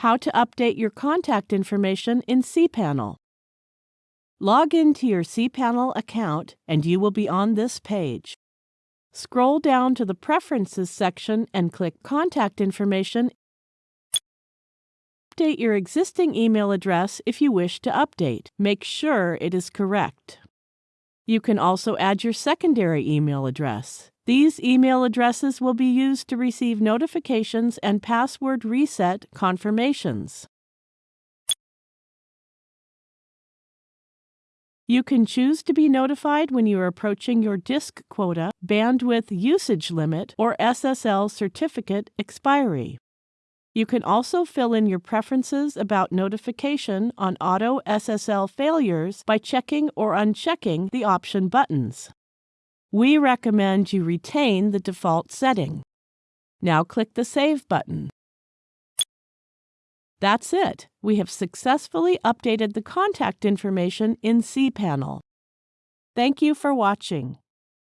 How to update your contact information in cPanel. Log into your cPanel account and you will be on this page. Scroll down to the Preferences section and click Contact Information. Update your existing email address if you wish to update. Make sure it is correct. You can also add your secondary email address. These email addresses will be used to receive notifications and password reset confirmations. You can choose to be notified when you are approaching your disk quota, bandwidth usage limit, or SSL certificate expiry. You can also fill in your preferences about notification on auto SSL failures by checking or unchecking the option buttons. We recommend you retain the default setting. Now click the Save button. That's it. We have successfully updated the contact information in cPanel. Thank you for watching.